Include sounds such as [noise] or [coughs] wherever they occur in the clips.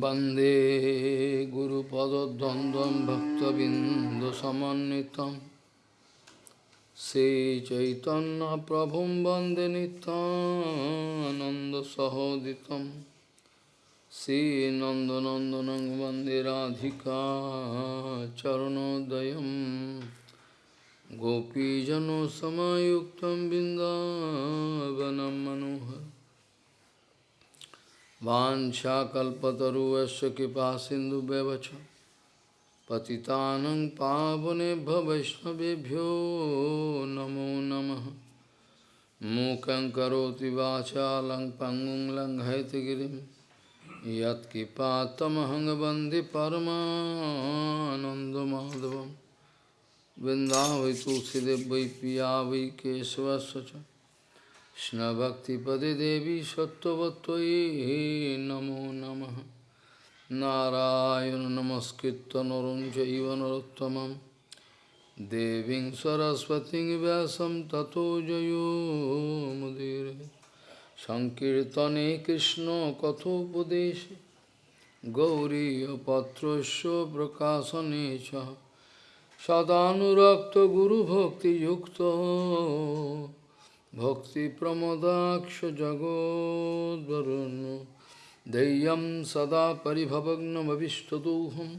वंदे गुरुपदद्वन्द्वं भक्तबिन्दुसमन्वितं। श्रीचैतन्यप्रभुं वंदे नितानन्दसहोदितं श्रीनन्दनन्दनं वंदे राधिका चरणोदयं। गोपीजनसमयुक्तं बिन्दावनं मनोहर Vanchakalpataruvasya kipa sindhu bevacha Patitanang pavane bhavaishnavebhyo namo namaha Mukhaṁ karoti vācālaṁ pangum laṁ haitagirim Yat kipa tamahaṁ bandhi paramanandamādhavam Vindhāvai tulsidev vai piyāvai kesavasvacha কৃষ্ণভক্তিপদে দেবী সত্যবতী নমো নম। নারায়ণ নমস্কৃত নরম চৈব নরোত্তম দেবী সরস্বতী ব্যাসম ততো জয়োমুদীর সংকীর্তনে কৃষ্ণ কথোপদেশে। গৌরীপত্রস্য প্রকাশনে সদানুরক্ত গুরুভক্তিযুক্ত। जगोद्वरुन् देयं सदा परिभवग्नमविष्टदोहं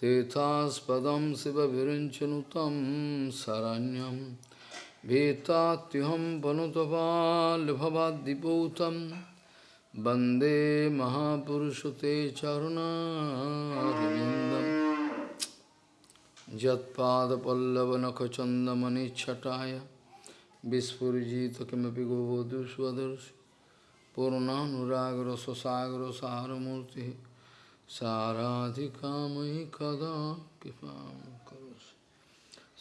तेथास्पदं शिवविरञ्चनुतं शरण्यं भीतात्युहं वनुतपाल्भवाद्दिपूतं वन्दे महापुरुष ते चरुणारविन्दम् यत्पादपल्लवनखचन्दमनिच्छटाय বিস্ফুজিত কিমপি গোবধু স্বদর্শি পূর্ণানুরাগর সসাগর সারমূর্তি সারাধিকাময়ী কদা কৃপা করস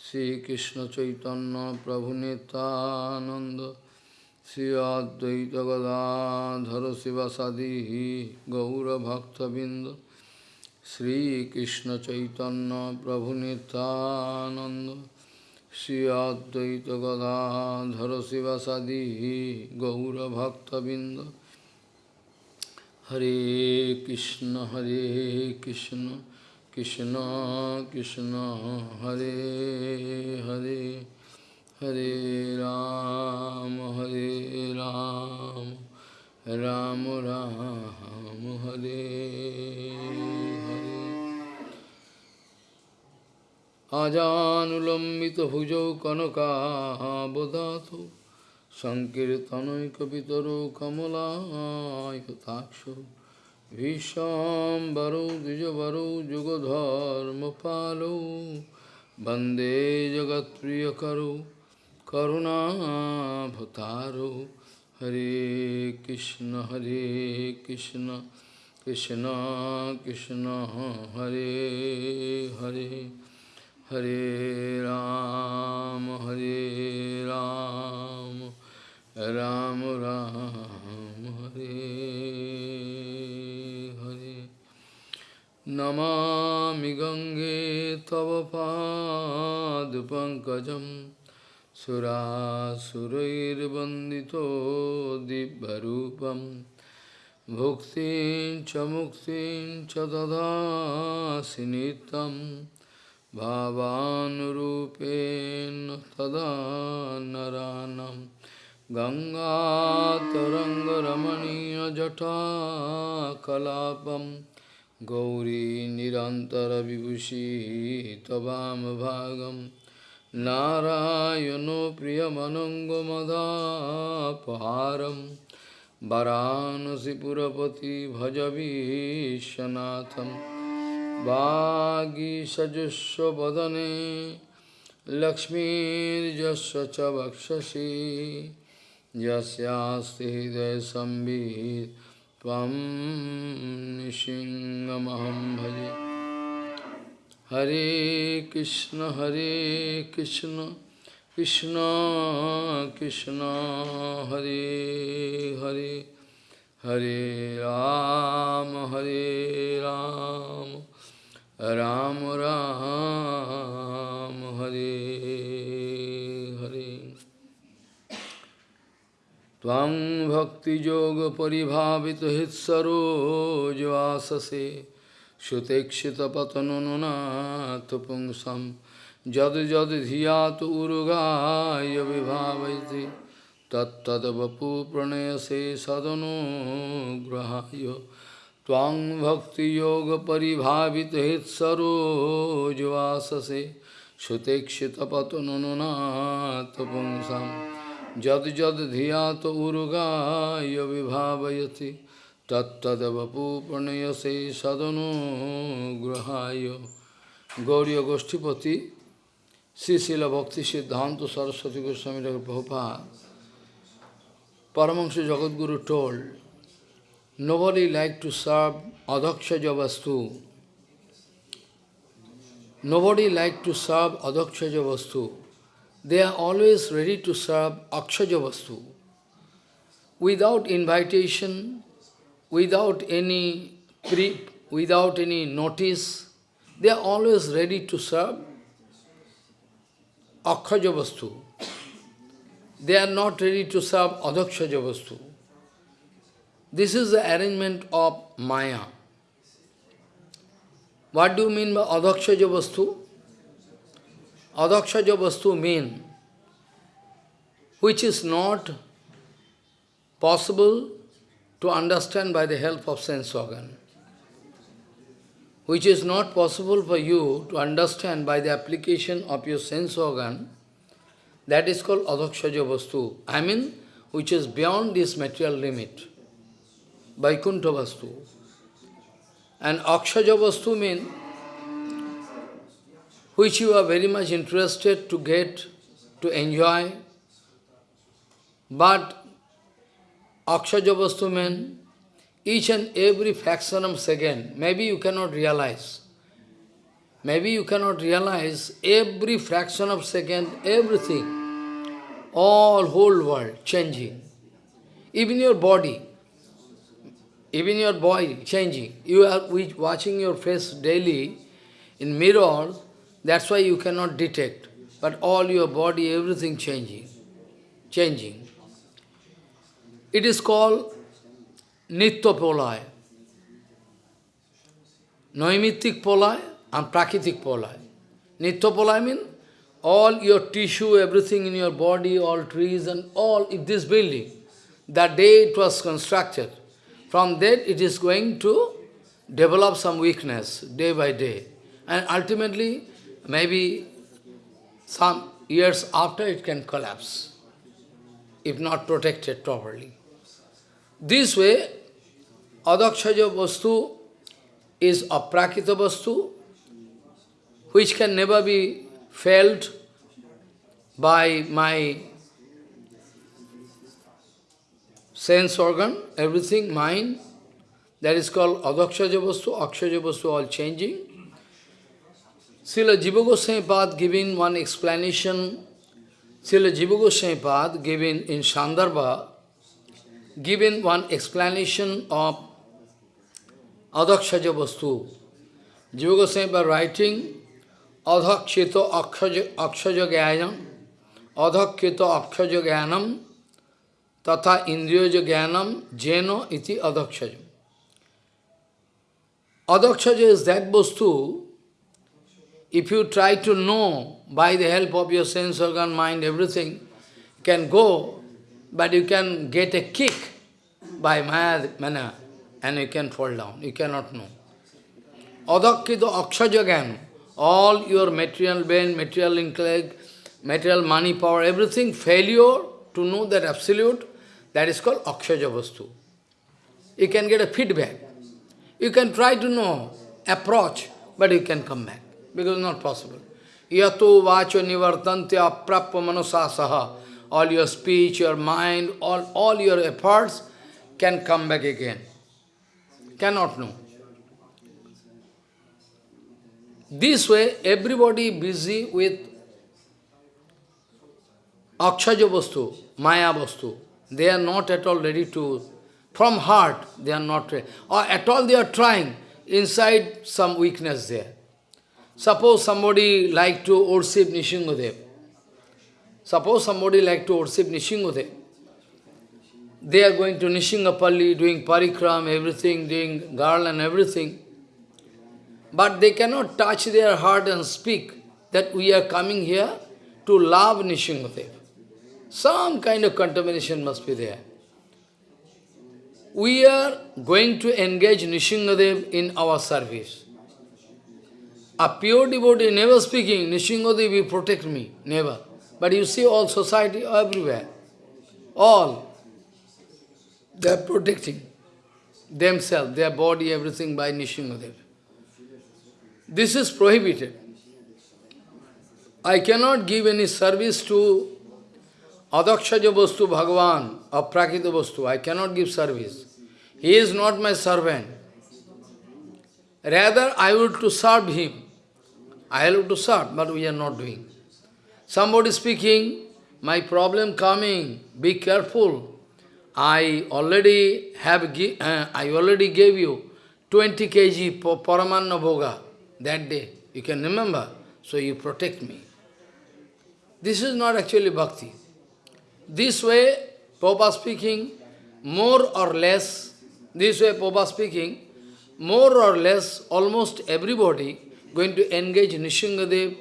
শ্রীকৃষ্ণ চৈতন্য প্রভু নিতানন্দ শ্রী অদ্বৈত গদাধর শিবাসাদি গৌরভক্তবৃন্দ শ্রীকৃষ্ণ চৈতন্য প্রভু Nityananda Shri Advaita Gadadhara Sivasadi Gaura Bhakta Binda Hare Krishna Hare Krishna Krishna Krishna Hare Hare Hare Ram Hare Ram Ram Ram Hare Hare আজানুলম্বিত ভুজৌ কনকাবধাত সংকীর্তনৈ সংকীর্তনৈকিতর Kamalaksha ভীষাম্বরৌ দ্বিজবরৌ যুগধর্ম পালৌ বন্দে জগৎপ্রিয় করো করুণাভতারো হরে কৃষ্ণ হরে Krishna Krishna Krishna, Hare Hare. Hare Ram, Hare Ram, Ram Ram, Hare Hare. Namami Gange Tava Pad Pankajam Surasurair Bandito Dibbarupam Bhuktin Chamuktin Chadada Sinitam भावानुरूपेण तदा नरानं। गङ्गातरङ्गरमणीयजटाकलापं गौरी निरन्तरविभूषी तवामभागं नारायणो प्रियमनङ्गमदापहारं वरानसिपुरपति भज विश्वनाथम् वागीषजुष्वदने लक्ष्मीर्यस्य च वक्षसि। यस्यास्ति हृदयसंवित् त्वं निशिङ्गमहं भजे। हरे कृष्ण हरे कृष्ण कृष्ण कृष्ण, हरे हरे। हरे राम हरे राम। राम राम हरे हरे त्वं भक्तियोगपरिभावितो हृत्सरोजवाससे सुतेक्षितपतनुनाथ पुंसं जद जद धियात उर्गाय विभावयति तत्तद्वपु प्रणयसे सदनुग्रहाय त्वां भक्तियोगपरिभावितो हृत्सरोजवाससे सुतेक्षितपतनुनाथ पुंसं जद जद धियात उर्गाय विभावयति तत्तदवपूर्णयसे सदनुग्रहाय Gauri गोष्ठीपति Sri Srila Bhakti Siddhanta Saraswati Goswami Prabhupada Paramahansa Jagadguru told, nobody like to serve Adakshaja Vastu. Nobody like to serve Adakshaja Vastu. They are always ready to serve Akshaja Vastu. Without invitation, without any pre, without any notice, they are always ready to serve Akshaja Vastu. They are not ready to serve Adakshaja Vastu. This is the arrangement of Maya. What do you mean by Adakshaja Vastu? Adakshaja Vastu means which is not possible to understand by the help of sense organ which is not possible for you to understand by the application of your sense organ, that is called adakshaja vastu. I mean, which is beyond this material limit, vaikuntha vastu. And akshaja vastu means which you are very much interested to get, to enjoy, but akshaja vastu means each and every fraction of second, maybe you cannot realize. Maybe you cannot realize every fraction of second, everything, all whole world changing. Even your body, even your body changing. You are watching your face daily in mirror, that's why you cannot detect. But all your body, everything changing, changing. It is called Nitya polay. Noimitic polay and Prakritik polay. Nitya polay means all your tissue, everything in your body, all trees and all, if this building, that day it was constructed, from that it is going to develop some weakness day by day. And ultimately, maybe some years after it can collapse, if not protected properly. This way, adakshaja vastu is a prakita vastu, which can never be felt by my sense organ, everything, mind. That is called adakshaja vastu, akshaja vastu, all changing. Srila Jiva Goswami giving one explanation, Srila Jiva Goswami giving in Sandarbha, giving one explanation of Adakshaja Vastu. Jiva Goswami writing Adhakshito Akshaja Gyanam, Adhakshito Akshaja Gyanam, Tatha Indriyaja Gyanam, Jeno iti Adhakshaja. Adhakshaja is that Vastu, if you try to know by the help of your sense organ, mind, everything, can go but you can get a kick by Maya manner and you can fall down. You cannot know. Adakkido akshaja all your material brain, material intellect, material money, power, everything, failure to know that absolute, that is called akshaja vastu. You can get a feedback. You can try to know, approach, but you can come back, because not possible. Yato vacho nivartante aprappa manosasaha all your speech, your mind, all, all your efforts can come back again. Cannot know. This way, everybody busy with Akshaja Vastu, Maya Vastu. They are not at all ready to, from heart, they are not ready. Or at all they are trying, inside some weakness there. Suppose somebody like to worship Nishingadev. Suppose somebody like to worship Nishingadev. they are going to Nishingapalli, doing parikram, everything, doing garland and everything. But they cannot touch their heart and speak that we are coming here to love Nishingadev. Some kind of contamination must be there. We are going to engage Nishingadev in our service. A pure devotee never speaking, Nishingadev will protect me, never. But you see all society everywhere, all, they are protecting themselves, their body, everything by Nishingadev. This is prohibited. I cannot give any service to Adakshaja Vastu Bhagavan or Prakita Vastu. I cannot give service. He is not my servant. Rather, I would to serve him. I have to serve, but we are not doing. Somebody speaking, my problem coming, be careful. I already have, uh, I already gave you 20 kg Paramanna Bhoga that day. You can remember. So you protect me. This is not actually bhakti. This way, Papa speaking, more or less, this way Papa speaking, more or less, almost everybody going to engage Nishingadev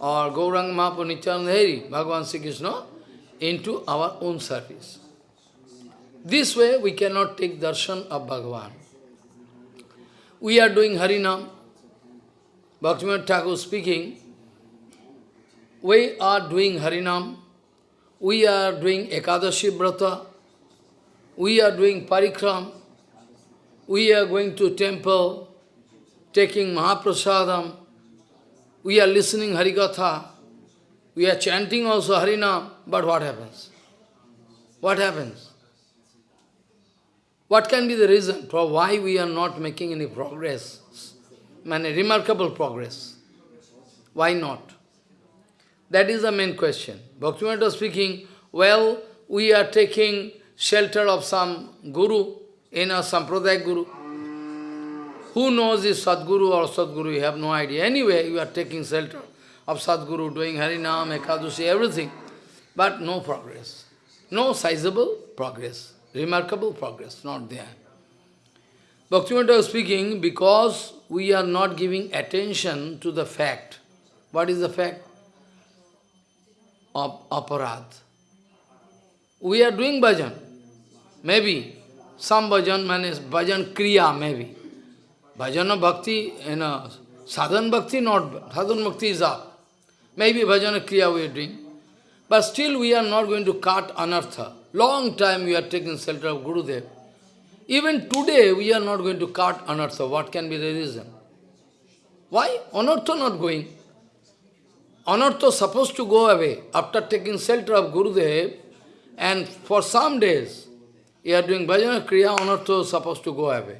or Gaurang Mahaprabhu Nityananda Bhagavan Sri Krishna, into our own service. This way we cannot take darshan of Bhagavan. We are doing Harinam. Bhaktivinoda Thakur speaking, we are doing Harinam, we are doing Ekadashi Brata, we are doing Parikram, we are going to temple, taking Mahaprasadam, we are listening Harikatha, we are chanting also Harinam, but what happens? What happens? What can be the reason for why we are not making any progress? Any remarkable progress. Why not? That is the main question. Bhaktivinoda speaking, well, we are taking shelter of some guru, in a sampradaya guru. Who knows is Sadguru or Sadguru? You have no idea. Anyway, you are taking shelter of Sadguru, doing Harinam, Ekadashi, everything. But no progress. No sizable progress. Remarkable progress, not there. Bhaktivinoda speaking because we are not giving attention to the fact. What is the fact? Of aparad. We are doing bhajan. Maybe some bhajan means bhajan kriya, maybe. Bhajana bhakti, you know, sadhan bhakti, not sadhan bhakti is up. Maybe bhajana kriya we are doing. But still we are not going to cut anartha. Long time we are taking shelter of Gurudev. Even today, we are not going to cut anartha. What can be the reason? Why? Anartha not going. Anartha supposed to go away after taking shelter of Gurudev, and for some days, you are doing bhajana kriya, anartha is supposed to go away.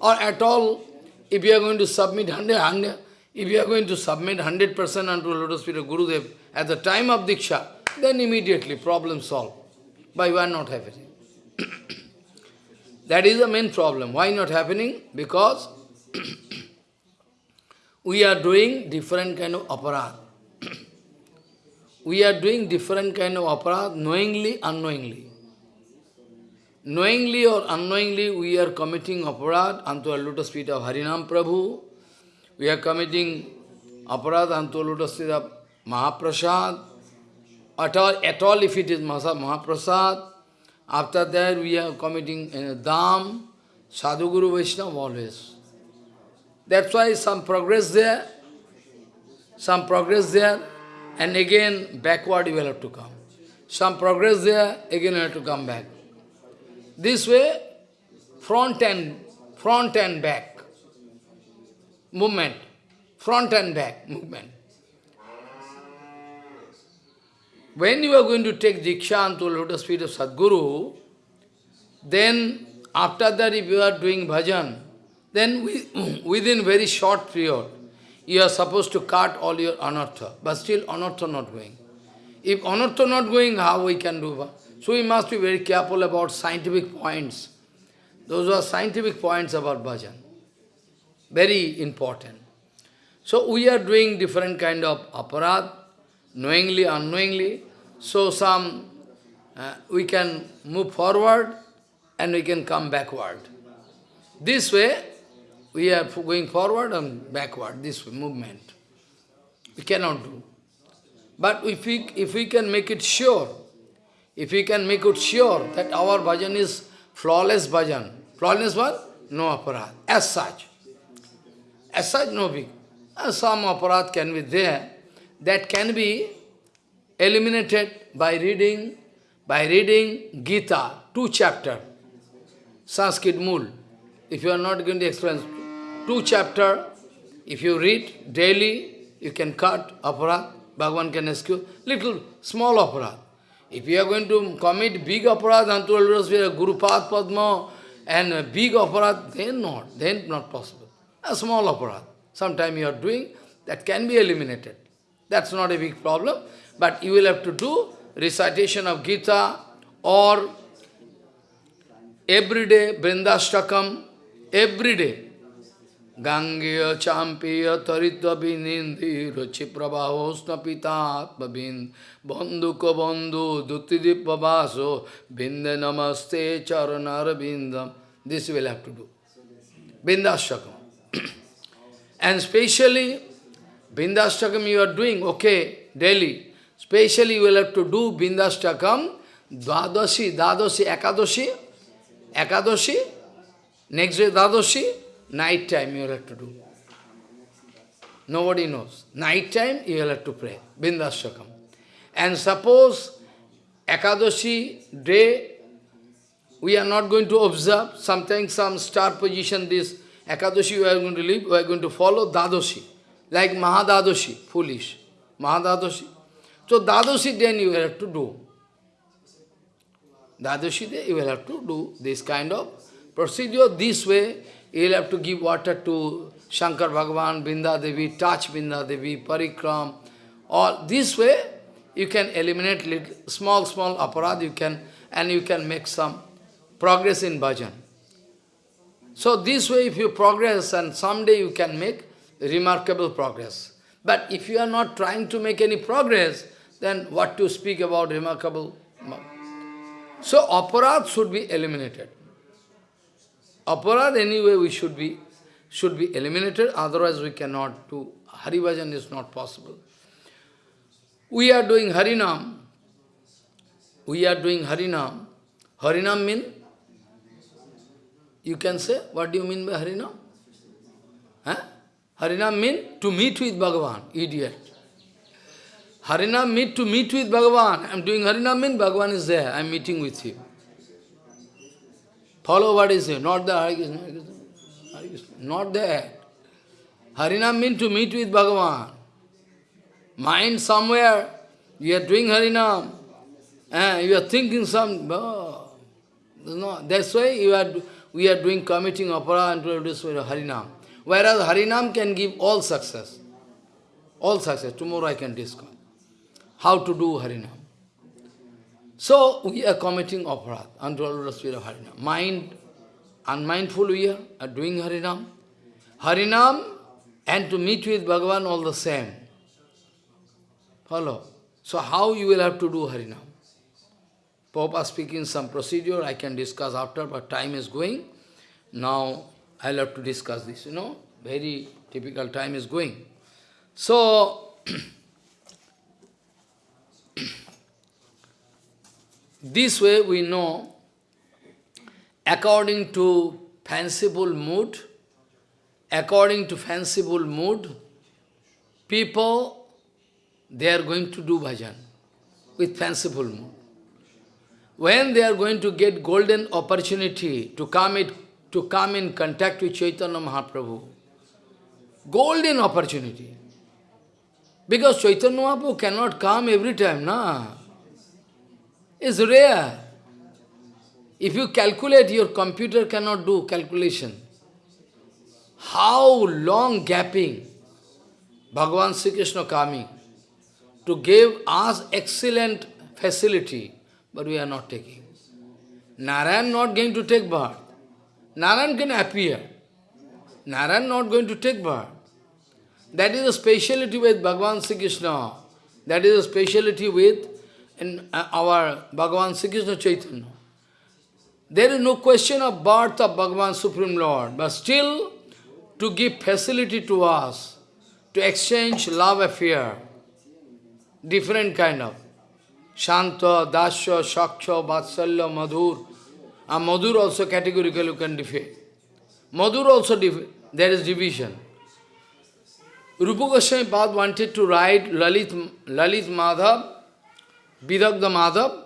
Or at all, if you are going to submit 100, if you are going to submit 100% unto lotus feet of Gurudev at the time of Diksha, then immediately problem solved. You are not happening. [coughs] That is the main problem. Why not happening? Because [coughs] we are doing different kind of aparad. We are doing different kind of aparad, knowingly, unknowingly. Knowingly or unknowingly, we are committing aparad unto a lotus feet of Harinam Prabhu. We are committing aparad unto a lotus feet of Mahaprasad. At all, at all if it is Mahaprasad, after that, we are committing uh, Dham, Sadhuguru Vaishnava always. That's why some progress there, some progress there, and again backward you will have to come. Some progress there, again you have to come back. This way, front and front and back movement, front and back movement. When you are going to take Diksha to lotus feet of Sadguru, then after that if you are doing bhajan, then [clears throat] within very short period, you are supposed to cut all your anartha, but still anartha not going. If anartha not going, how we can do? So we must be very careful about scientific points. Those are scientific points about bhajan. Very important. So we are doing different kind of aparad, knowingly, unknowingly. So some uh, we can move forward and we can come backward. This way, we are going forward and backward, this movement. We cannot do. But if we, if we can make it sure, if we can make it sure that our bhajan is flawless bhajan, flawless what? No aparat, as such. As such, no big. Uh, some aparat can be there, that can be eliminated by reading, by reading Gita, two chapter, Sanskrit Mool. If you are not going to explain, two chapter, if you read daily, you can cut aparat, Bhagavan can you, little, small aparat. If you are going to commit big opera then aparat, Antulurasvira, Guru Pad Padma, and big aparat, then not, then not possible. A small aparat. Sometime you are doing, that can be eliminated. That's not a big problem. But you will have to do recitation of Gita or everyday Brindashtakam, every day. Gangeya champiya taritva binindi ruchi prabhavosna pitatma bandhu ko bandhu duttidippa vaso binde namaste charanar bindam. This will have to do. Bindashtakam. [clears throat] and especially Bindashtakam you are doing, okay, daily. Specially you will have to do Bindashtakam, Dvadashi, Dadashi, Ekadashi, Ekadashi, next day Dadashi, night time you will have to do. Nobody knows. Night time you will have to pray, Bindashtakam. And suppose Ekadashi day, we are not going to observe, sometimes some star position, this Ekadashi we are going to leave, we are going to follow Dadashi like Mahadadoshi, foolish. Mahadadoshi. So Dadoshi then you will have to do. Dadoshi day you will have to do this kind of procedure. This way you will have to give water to Shankar Bhagavan, Binda Devi, touch Binda Devi, Parikram. All this way you can eliminate little, small, small aparad you can and you can make some progress in bhajan. So this way if you progress and someday you can make remarkable progress. But if you are not trying to make any progress, then what to speak about remarkable? So aparad should be eliminated. Aparad anyway we should be should be eliminated, otherwise we cannot do. Haribhajan is not possible. We are doing Harinam. We are doing Harinam. Harinam mean? You can say, what do you mean by Harinam? Huh? Harinam mean to meet with Bhagavan, idiot. Harinam mean to meet with Bhagavan. I am doing Harinam mean Bhagavan is there, I am meeting with him. Follow what is here, not the Hare Krishna, Hare Krishna, not there. Harinam mean to meet with Bhagavan. Mind somewhere, you are doing Harinam, and you are thinking some, oh, no, that's why you are, we are doing committing opera and Harinam. Whereas Harinam can give all success. All success. Tomorrow I can discuss. How to do Harinam. So we are committing aparat, untold spirit of Harinam. Mind, unmindful we are, are doing Harinam. Harinam and to meet with Bhagavan all the same. Follow. So how you will have to do Harinam? Papa speaking some procedure, I can discuss after, but time is going. Now I'll have to discuss this, you know, very typical time is going. So, [clears throat] this way we know, according to fanciful mood, according to fanciful mood, people, they are going to do bhajan with fanciful mood. When they are going to get golden opportunity to come it to come in contact with Chaitanya Mahaprabhu. Golden opportunity. Because Chaitanya Mahaprabhu cannot come every time, na? It's rare. If you calculate, your computer cannot do calculation. How long gapping Bhagavan Sri Krishna coming to give us excellent facility, but we are not taking. Narayan not going to take birth. Narayan can appear. Narayan not going to take birth. That is a speciality with Bhagavan Sri Krishna. That is a speciality with in uh, our Bhagavan Sri Krishna Chaitanya. There is no question of birth of Bhagavan Supreme Lord, but still to give facility to us to exchange love affair, different kind of. Shanta, Dasya, Shaksha, Vatsalya, Madhur. And Madhur also categorically you can define. Madhur also, there is division. Rupa Goswami Pad wanted to write Lalit, Lalit Madhav, Vidagda Madhav.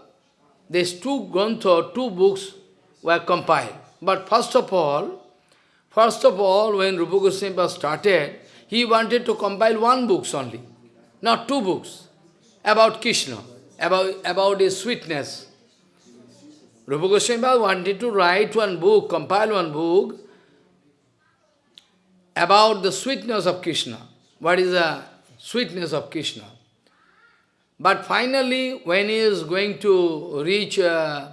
These two Grantha, two books were compiled. But first of all, first of all, when Rupa Goswami Pad started, he wanted to compile one book only, not two books, about Krishna, about, about his sweetness. Rupa Goswami wanted to write one book, compile one book about the sweetness of Krishna. What is the sweetness of Krishna? But finally, when he is going to reach uh,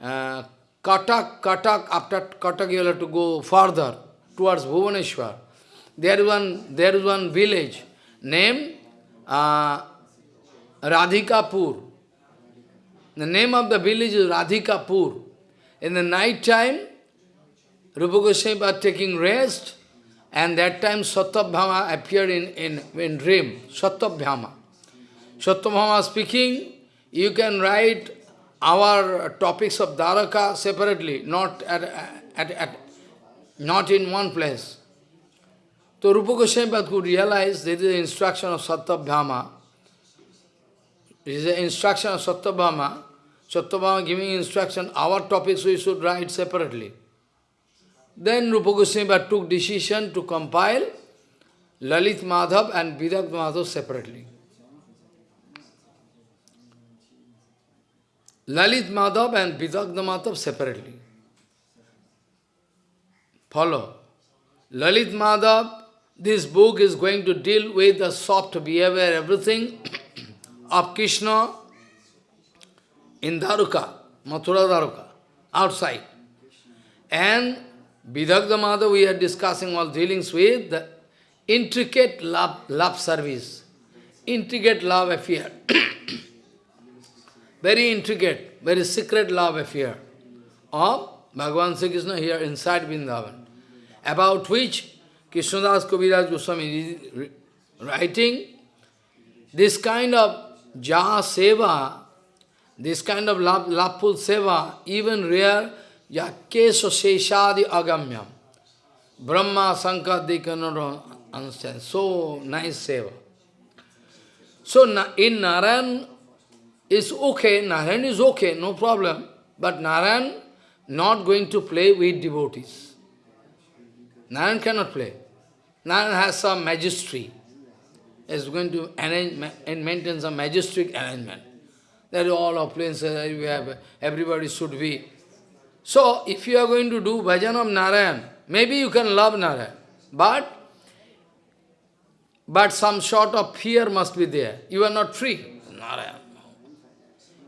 uh, Katak, Katak, after Katak you have to go further towards Bhuvaneshwar. There is one, there is one village named uh, Radhikapur. The name of the village is Radhikapur. In the night time, Rupa Goswami was taking rest, and that time Satyabhama appeared in, in, in dream, Satyabhama. Satyabhama speaking, you can write our topics of Dwaraka separately, not at, at, at, not in one place. So Rupa Goswami could realize this is the instruction of Satyabhama. This is the instruction of Satyabhama. Satyabhama giving instruction, our topics we should write separately. Then Rupa Goswami took decision to compile Lalit Madhav and Vidagd Madhav separately. Lalit Madhav and Vidagda Madhav separately. Follow. Lalit Madhav this book is going to deal with the soft behavior, everything [coughs] of Krishna in Dwaraka, Mathura Dwaraka, outside. And Vidagda Madhav we are discussing all dealings with the intricate love, love service, intricate love affair. [coughs] very intricate, very secret love affair of Bhagavan Sri Krishna here inside Vrindavan, about which Krishnadas Kaviraj Goswami is writing, this kind of ja seva, this kind of love, seva, even rare, yakeso sheshadi agamyam. Brahma, Sankar, they cannot understand. So nice seva. So in Narayan is okay, Narayan is okay, no problem. But Narayan not going to play with devotees. Narayan cannot play. Narayan has some magistry. Is going to arrange and maintain some majestic arrangement. That all appliances uh, we have, everybody should be. So, if you are going to do bhajan of Narayan, maybe you can love Narayan, but but some sort of fear must be there. You are not free. Narayan.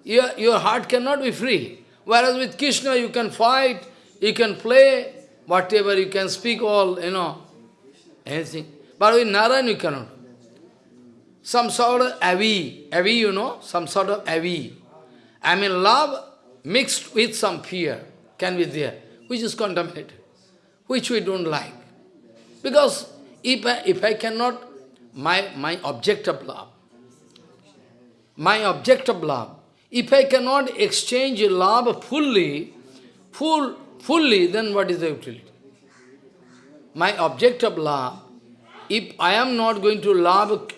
Your, your heart cannot be free. Whereas with Krishna you can fight, you can play, whatever, you can speak all, you know, anything. But with Narayan you cannot. Some sort of avi, avi you know, some sort of avi. I mean love mixed with some fear can be there, which is contaminated, which we don't like. Because if I, if I cannot, my, my object of love, my object of love, if I cannot exchange love fully, full, fully, then what is the utility? my object of love, if I am not going to love,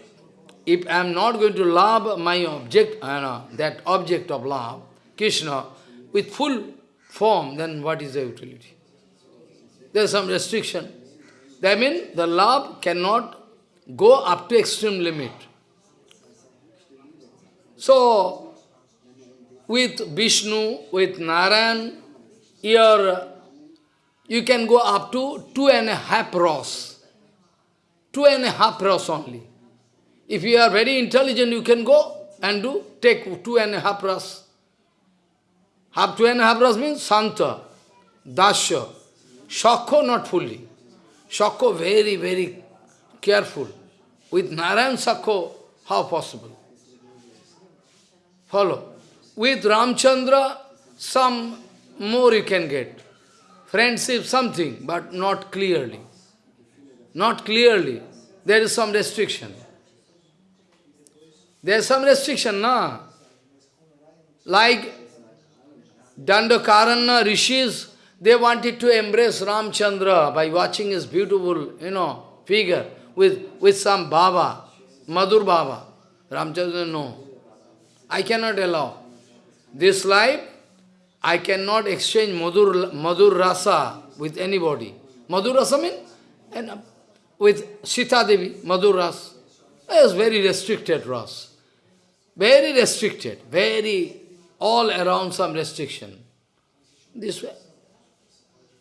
if I am not going to love my object, that object of love, Krishna, with full form, then what is the utility? There is some restriction. That means the love cannot go up to extreme limit. So, with Vishnu, with Narayan, your you can go up to two and a half rows. Two and a half rows only. If you are very intelligent, you can go and do, take two and a half rows. Half two and a half rows means Santa, Dasya, Shakho not fully. Shakho very, very careful. With Narayan Sakho, how possible? Follow. With Ramchandra, some more you can get. Friendship, something, but not clearly. Not clearly. There is some restriction. There is some restriction, na? Like Dandakaranya rishis, they wanted to embrace Ramchandra by watching his beautiful, you know, figure with, with some Baba, Madhur Baba. Ramchandra, no. I cannot allow. This life, I cannot exchange Madhur, Madhur Rasa with anybody. Madhur Rasa means and uh, with Sita Devi, Madhur Rasa. It was very restricted Rasa. Very restricted, very all around some restriction. This way.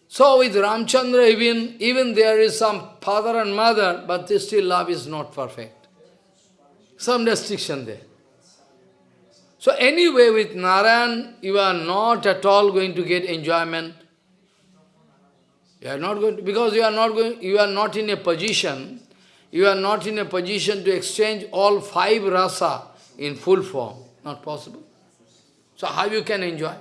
So with Ramchandra, even, even there is some father and mother, but still love is not perfect. Some restriction there. So anyway, with Narayan, you are not at all going to get enjoyment. You are not going to, because you are not going, you are not in a position, you are not in a position to exchange all five rasa in full form. Not possible. So how you can enjoy?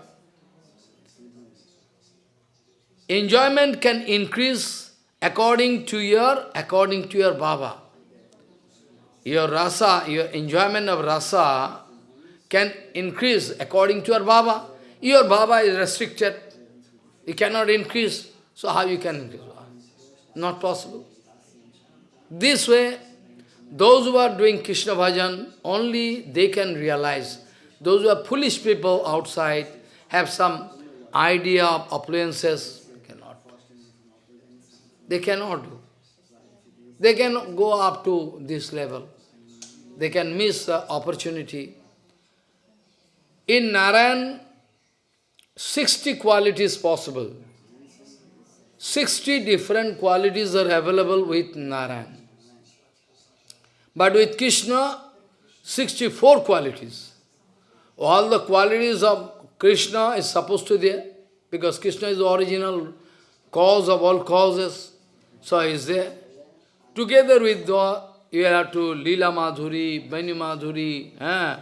Enjoyment can increase according to your, according to your Baba. Your rasa, your enjoyment of rasa can increase according to your Baba. Your Baba is restricted. You cannot increase. So how you can increase? Not possible. This way, those who are doing Krishna bhajan, only they can realize. Those who are foolish people outside, have some idea of appliances, cannot. They cannot do. They can go up to this level. They can miss the opportunity. In Narayan, 60 qualities possible. 60 different qualities are available with Narayan. But with Krishna, 64 qualities. All the qualities of Krishna is supposed to be there, because Krishna is the original cause of all causes. So he is there. Together with the, you have to Lila Madhuri, Bani Madhuri, eh?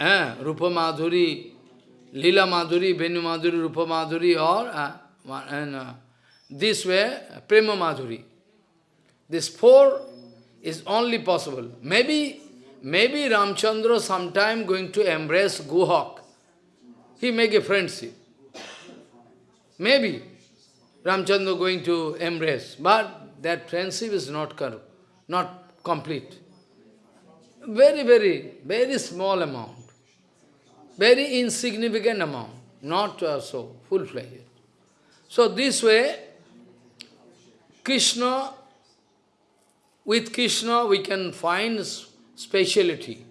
Eh, Rupa Madhuri, Lila Madhuri, Venu Madhuri, Rupa Madhuri, or uh, and, uh, this way, Prema Madhuri. These four is only possible. Maybe, maybe Ramchandra sometime going to embrace Guhak. He make a friendship. Maybe Ramchandra going to embrace, but that friendship is not, not complete. Very, very, very small amount. Very insignificant amount, not uh, so full-fledged. So this way, Krishna, with Krishna we can find speciality.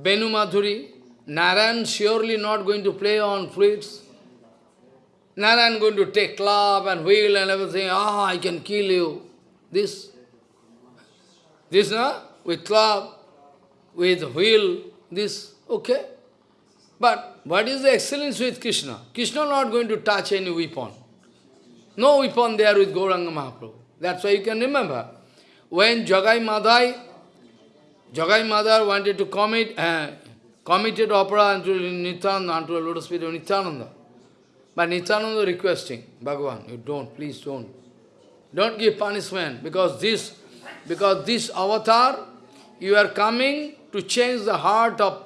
Benu Madhuri, Narayan surely not going to play on flutes. Narayan going to take club and wheel and everything, ah, I can kill you. This, this, na? with club, with wheel, this, okay. But what is the excellence with Krishna? Krishna not going to touch any weapon. No weapon there with Gauranga Mahaprabhu. That's why you can remember. When Jagai Madhai, Jagai Madhai wanted to commit, uh, committed opera unto Nityananda, unto a lotus feet of Nityananda. But Nityananda requesting, Bhagavan, you don't, please don't. Don't give punishment, because this, because this avatar, you are coming to change the heart of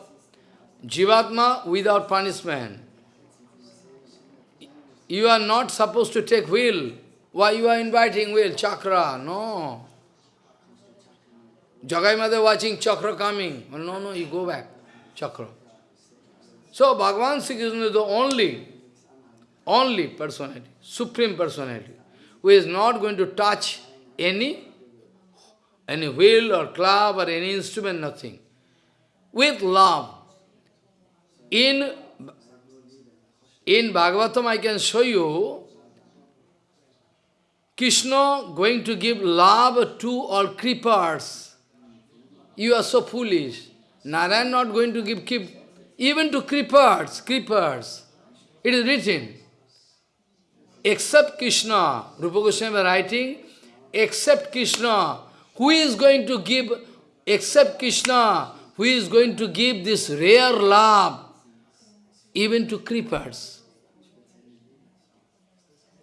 Jivatma without punishment. You are not supposed to take wheel. Why you are inviting wheel? Chakra, no. Jagai Madhai watching chakra coming. Well, no, no, you go back. Chakra. So Bhagavan Sri Krishna is the only, only personality, supreme personality, who is not going to touch any, any wheel or club or any instrument, nothing. With love. In in Bhagavatam I can show you Krishna going to give love to all creepers. You are so foolish. Narayan not going to give keep even to creepers, creepers. It is written. Except Krishna, Rupa Goswami writing, except Krishna, who is going to give, except Krishna, who is going to give this rare love even to creepers.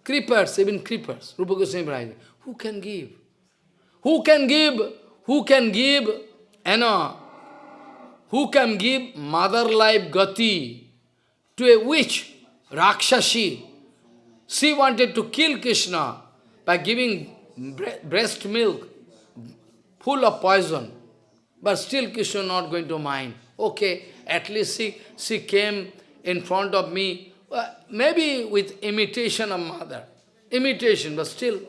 Creepers, even creepers. Rupa Goswami Who can give? Who can give? Who can give? Know, who can give mother life gati to a witch, Rakshashi? She wanted to kill Krishna by giving breast milk full of poison. But still Krishna not going to mind. Okay, at least she, she came in front of me, uh, maybe with imitation of mother. Imitation, but still,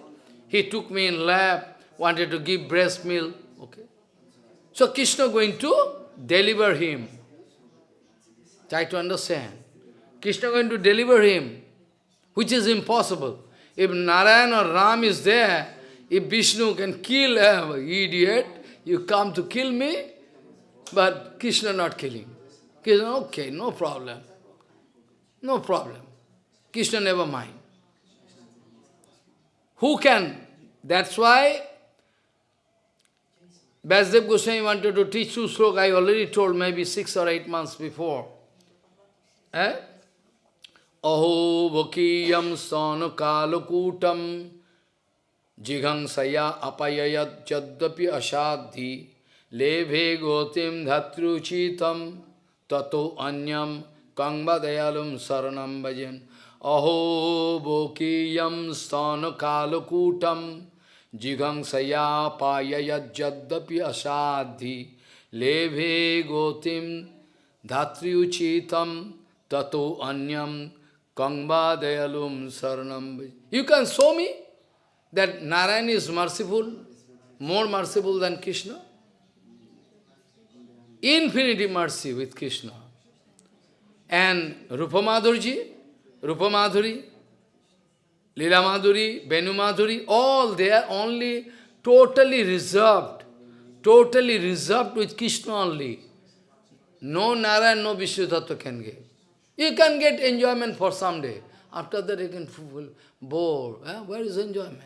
he took me in lap, wanted to give breast milk. Okay. So Krishna going to deliver him. Try to understand. Krishna going to deliver him, which is impossible. If Narayan or Ram is there, if Vishnu can kill him, idiot, you come to kill me, but Krishna not killing. Krishna, okay, no problem. No problem. Krishna never mind. Who can? That's why Vasudev Goswami wanted to teach two slok, I already told maybe six or eight months before. Eh? Aho vakiyam stana kalakutam jigangsaya apayayat jaddapi ashadhi lebhe gotim dhatruchitam tato anyam kangva dayalum saranam bhajan aho bokiyam stana kalakutam jigangsaya payayat jaddapi asadhi lebhe gotim dhatriuchitam tato anyam kangva dayalum saranam You can show me that Narayan is merciful, more merciful than Krishna? Infinity mercy with Krishna. And Rupa Madhurji, Rupa Madhuri, Lila Madhuri, Benu Madhuri, all they are only totally reserved, totally reserved with Krishna only. No Narayan, no Vishnu can give. You can get enjoyment for some day. After that you can feel bored. Eh? Where is enjoyment?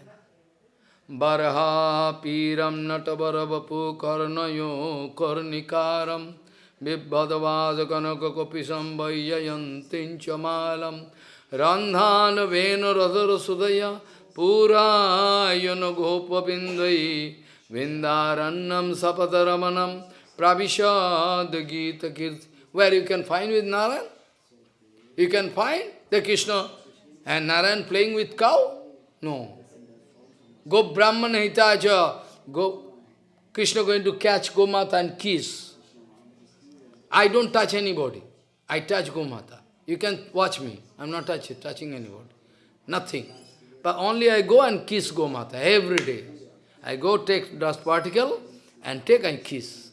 Barha piram natabaravapu karnayo karnikaram Vibhadavad kanaka kopisam vayyayantinchamalam Randhan vena radhara sudaya Purayana gopavindai Vindarannam sapataramanam Pravishad Gita Kirti Where you can find with Narayan? You can find the Krishna and Narayan playing with cow? No. Go Brahman Hitaja, go Krishna going to catch Gomata and kiss. I don't touch anybody. I touch Gomata. You can watch me. I'm not touch, touching anybody. Nothing. But only I go and kiss Gomata every day. I go take dust particle and take and kiss.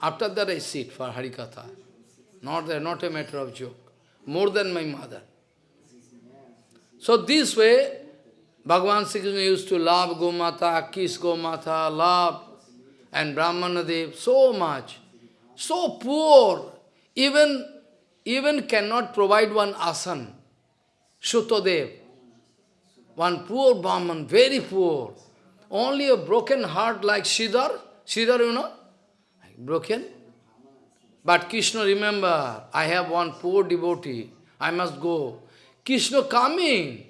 After that I sit for Harikatha. Not, not a matter of joke. More than my mother. So this way, Bhagavan Sri Krishna used to love Gomata, kiss Gomata, love, and Brahmanadev so much, so poor, even, even cannot provide one asan. Shutodev, one poor Brahman, very poor, only a broken heart like Siddhar, Siddhar, you know, broken. But Krishna, remember, I have one poor devotee, I must go. Krishna coming,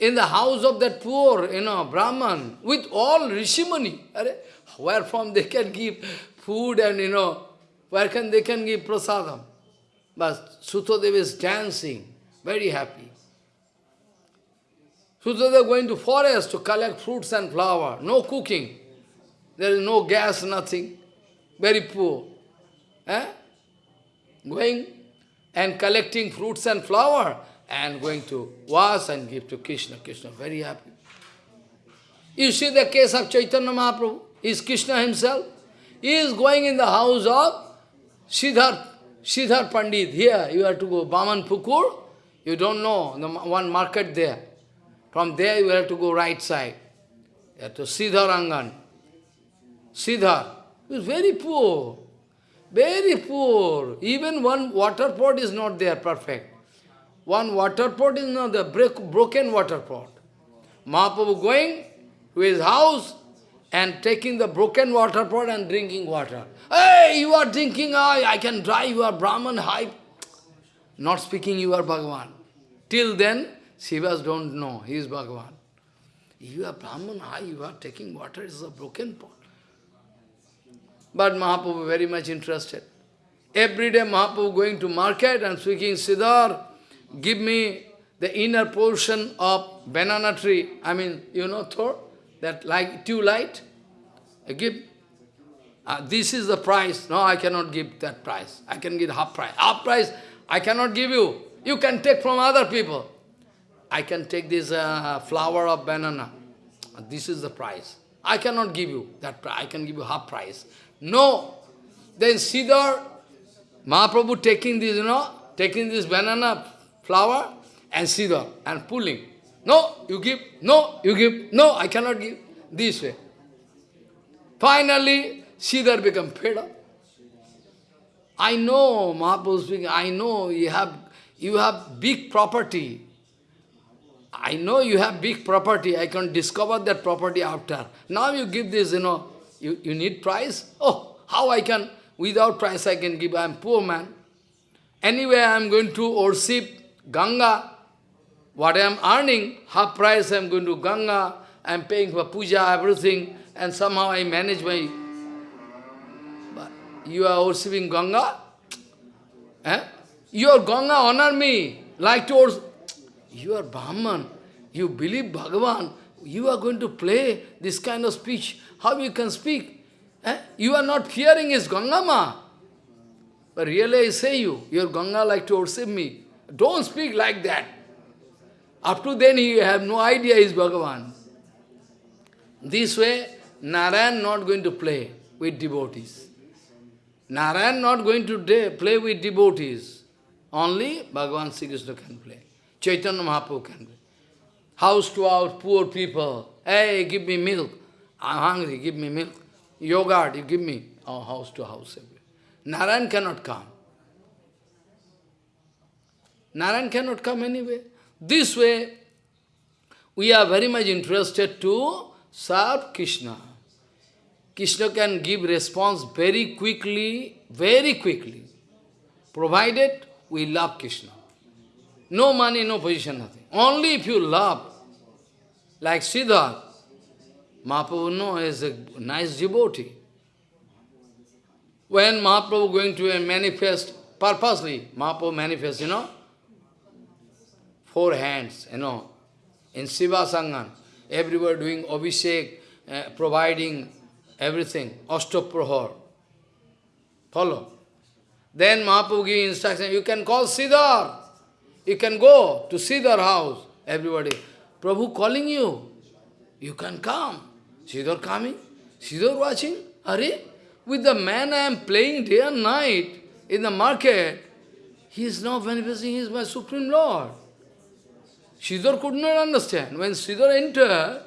in the house of that poor, you know, Brahman, with all Rishimani. Where from they can give food and, you know, where can they can give prasadam? But Sutadeva is dancing, very happy. Sutadeva going to forest to collect fruits and flower, no cooking. There is no gas, nothing. Very poor. Eh? Going and collecting fruits and flower and going to wash and give to Krishna. Krishna very happy. You see the case of Chaitanya Mahaprabhu, is Krishna himself. He is going in the house of Siddhar, Siddhar Pandit. Here you have to go, Baman Pukur. You don't know, the one market there. From there you have to go right side. You have to Siddhar Angan. Siddhar. He is very poor. Very poor. Even one water pot is not there perfect. One water pot is not the break, broken water pot. Mahaprabhu going to his house, and taking the broken water pot and drinking water. Hey, you are drinking, I, I can drive, you are Brahman, hype. Not speaking, you are Bhagavan. Till then, Shivas don't know, he is Bhagavan. You are Brahman, high, you are taking water, it's a broken pot. But Mahaprabhu very much interested. Every day Mahaprabhu going to market and speaking, Siddhar, give me the inner portion of banana tree. I mean, you know, Thor, that like two light. I give. Uh, this is the price. No, I cannot give that price. I can give half price. Half price, I cannot give you. You can take from other people. I can take this uh, flower of banana. This is the price. I cannot give you that price. I can give you half price. No. Then Siddhar, Mahaprabhu taking this, you know, taking this banana flower and Siddhar and pulling. No, you give. No, you give. No, I cannot give. This way. Finally, Siddhar become fed up. I know, Mahaprabhu speaking, I know you have, you have big property. I know you have big property. I can discover that property after. Now you give this, you know, you, you need price? Oh, how I can, without price I can give, I am poor man. Anyway, I am going to worship Ganga. What I am earning, half price I am going to Ganga. I am paying for puja, everything, and somehow I manage my... But you are worshipping Ganga? Eh? Your Ganga honor me, like towards... You are Brahman, you believe Bhagavan, you are going to play this kind of speech. How you can speak? Eh? You are not fearing his Gangama. But really I say you, your Ganga like to worship me. Don't speak like that. Up to then you have no idea is Bhagavan. This way, Narayan not going to play with devotees. Narayan not going to play with devotees. Only Bhagavan Sri Krishna can play. Chaitanya Mahaprabhu can play. House to house, poor people. Hey, give me milk. I'm hungry, give me milk. Yogurt, you give me. Oh, house to house. Narayan cannot come. Narayan cannot come anyway. This way, we are very much interested to serve Krishna. Krishna can give response very quickly, very quickly, provided we love Krishna. No money, no position, nothing. Only if you love, like Siddhartha, Mahaprabhu is a nice devotee. When Mahaprabhu going to a manifest, purposely, Mahaprabhu manifest, you know, four hands, you know, in Srivas Angan, everywhere doing Abhishek, uh, providing everything, Ashtaprahar. Follow. Then Mahaprabhu give instruction, you can call Siddhar. You can go to Siddhar house. Everybody, Prabhu calling you. You can come. Siddhar coming. Siddhar watching. Are with the man I am playing day and night in the market, he is now manifesting, he is my Supreme Lord. Siddhar could not understand. When Siddhar entered,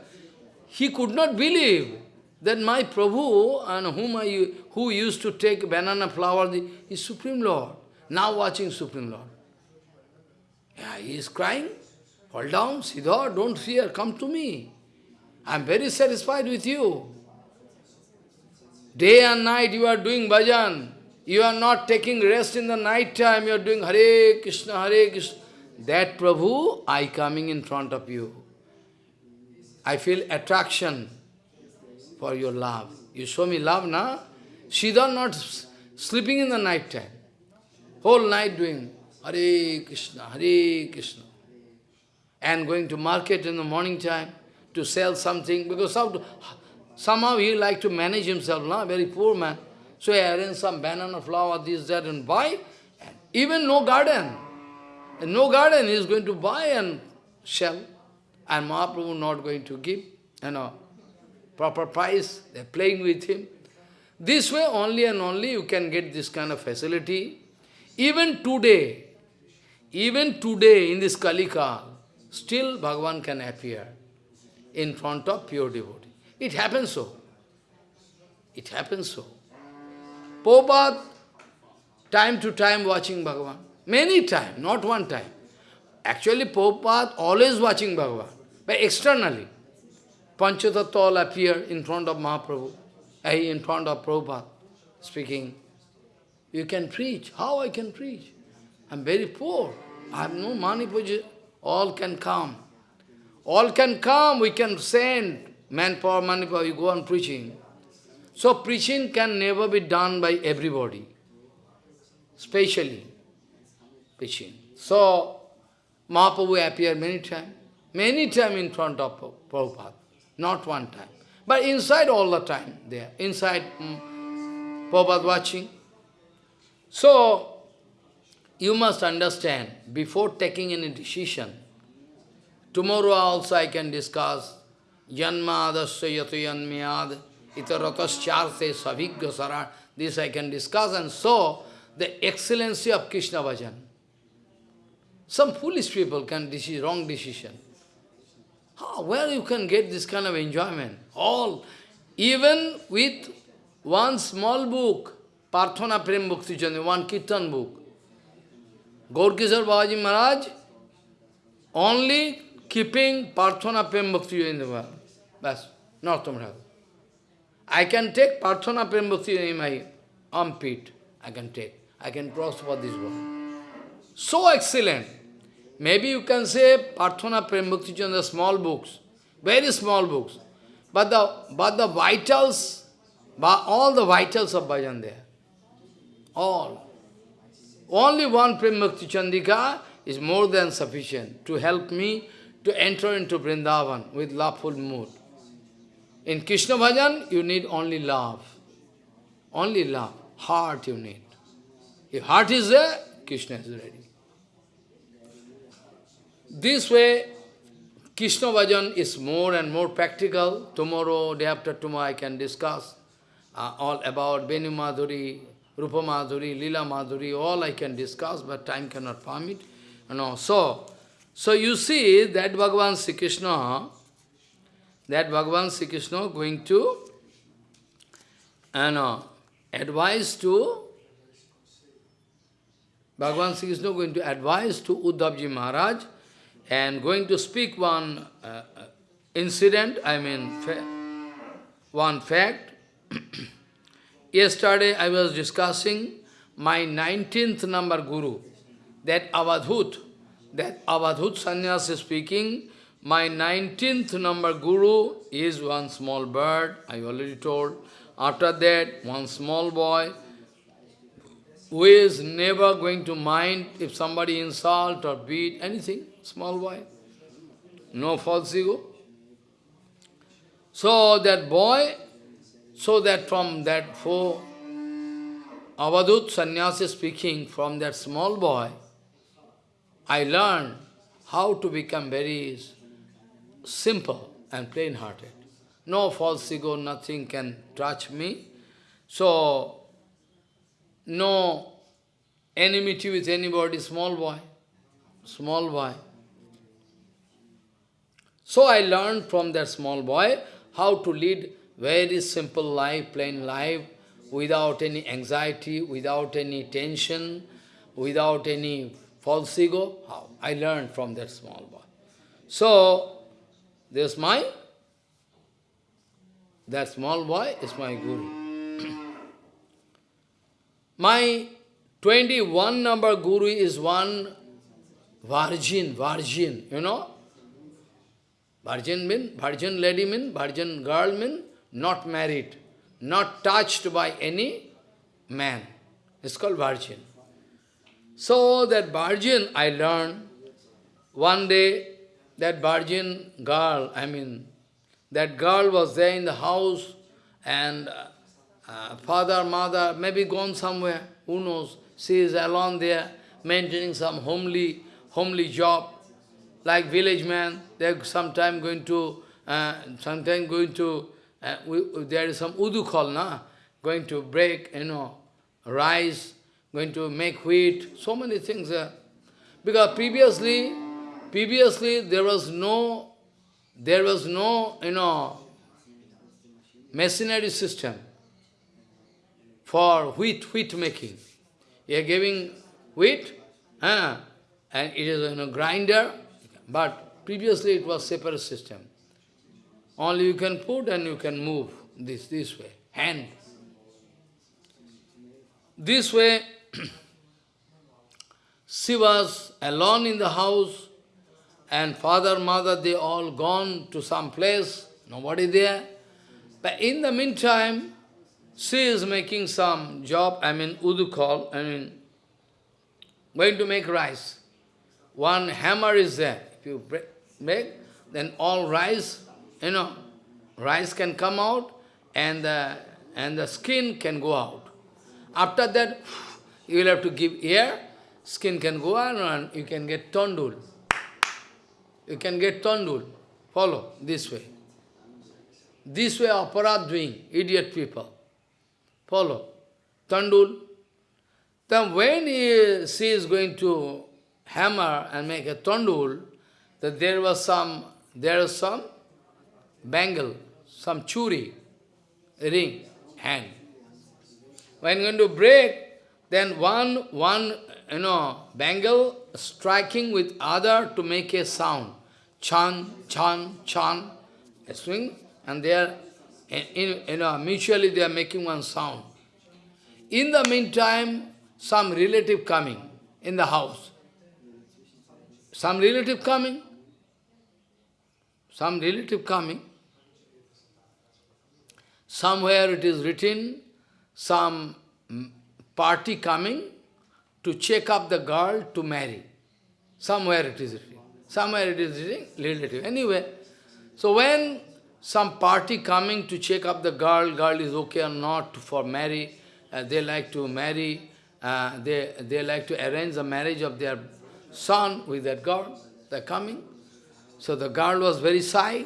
he could not believe that my Prabhu, and whom I, who used to take banana flower, is Supreme Lord. Now watching Supreme Lord. Yeah, he is crying. Fall down, Siddhar, don't fear, come to me. I am very satisfied with you. Day and night you are doing bhajan. You are not taking rest in the night time. You are doing Hare Krishna, Hare Krishna. That Prabhu, I coming in front of you. I feel attraction for your love. You show me love, na? Siddhar not sleeping in the night time. Whole night doing Hare Krishna, Hare Krishna. And going to market in the morning time to sell something, because somehow he like to manage himself, na? very poor man. So he arranged some banana flower, this, that, and buy. Even no garden. No garden, he is going to buy and sell. And Mahaprabhu not going to give, you know, proper price. They're playing with him. This way only and only you can get this kind of facility. Even today, even today in this Kalika, still Bhagavan can appear in front of pure devotee. It happens so. It happens so. Prabhupada, time to time watching Bhagavan. Many times, not one time. Actually, Prabhupada always watching Bhagavan, but externally. Panchatattva all appear in front of Mahaprabhu, eh, in front of Prabhupada, speaking. You can preach. How I can preach? I'm very poor. I have no money. All can come. All can come. We can send manpower, manpower. You go on preaching. So preaching can never be done by everybody. Specially preaching. So Mahaprabhu appeared many times. Many times in front of Prabhupada. Not one time. But inside all the time there. Inside um, Prabhupada watching. So, you must understand, before taking any decision, tomorrow also I can discuss Janmadasya yatu yanmyad itaratas savigya sarar. This I can discuss and so the excellency of Krishna Bhajan. Some foolish people can decide wrong decision. How, where you can get this kind of enjoyment? All, even with one small book, Parthana Prem Bhakti one Kirtan book. Gaurkishore Babaji Maharaj only keeping Parthana Prem Bhakti in the world. That's not Tamil. I can take Parthana Prem Bhakti in my armpit. I can take. I can cross for this world. So excellent. Maybe you can say Parthana Prem Bhakti Chandra, small books, very small books. But the, but the vitals, all the vitals of bhajan there. All. Only one Prem Bhakti Chandika is more than sufficient to help me to enter into Vrindavan with loveful mood. In Krishna Bhajan, you need only love. Only love. Heart you need. If heart is there, Krishna is ready. This way, Krishna Bhajan is more and more practical. Tomorrow, day after tomorrow, I can discuss uh, all about Benu Madhuri, Rupa Madhuri, Lila Madhuri, all I can discuss, but time cannot permit. You know, so, so you see that Bhagavan Sri Krishna, that Bhagavan Sri Krishna going to you know, advise to Bhagavan Sri Krishna going to advise to Uddhavji Maharaj and going to speak one uh, uh incident, I mean, fa one fact. [clears throat] Yesterday I was discussing my 19th number guru, that Avadhut, that Avadhut Sannyas is speaking, my 19th number guru is one small bird, I already told. After that, one small boy, who is never going to mind if somebody insult or beat, anything small boy, no false ego. So that boy, so that from that four, Avadhut sannyasi speaking, from that small boy, I learned how to become very simple and plain-hearted. No false ego, nothing can touch me. So, no enmity with anybody, small boy, small boy. So I learned from that small boy how to lead very simple life, plain life, without any anxiety, without any tension, without any false ego. How? I learned from that small boy. So, this my, that small boy is my guru. [clears throat] my 21 number guru is one virgin, virgin, you know, Virgin mean, virgin lady mean, virgin girl mean, not married, not touched by any man. It's called virgin. So that virgin I learned, one day that virgin girl, I mean, that girl was there in the house and uh, uh, father, mother, maybe gone somewhere, who knows. She is alone there, maintaining some homely, homely job like village man, they're sometime going to, uh, sometime going to, uh, we, there is some udu na? going to break, you know, rice, going to make wheat, so many things. Uh, because previously, previously there was no, there was no, you know, machinery system for wheat, wheat making. You are giving wheat, uh, and it is in a grinder, but previously it was separate system. Only you can put and you can move this, this way, hand. This way, [clears throat] she was alone in the house, and father, mother, they all gone to some place, nobody there. But in the meantime, she is making some job, I mean, udukal, I mean, going to make rice. One hammer is there. You break, make, then all rice, you know, rice can come out and the, and the skin can go out. After that, you will have to give air, skin can go out and you can get tondul. You can get tondul. Follow this way. This way aparat doing, idiot people. Follow. Tandul. Then when he, she is going to hammer and make a tandul, that there was some, there was some bangle, some churi, ring, hand. When going to break, then one, one, you know, bangle striking with other to make a sound. Chan, chan, chan, a swing, and they are, in, you know, mutually they are making one sound. In the meantime, some relative coming in the house. Some relative coming. Some relative coming. Somewhere it is written, some party coming to check up the girl to marry. Somewhere it is written. Somewhere it is written, relative. Anyway, so when some party coming to check up the girl, girl is okay or not for marry, uh, they like to marry, uh, they, they like to arrange the marriage of their son with that girl, they're coming. So the girl was very shy.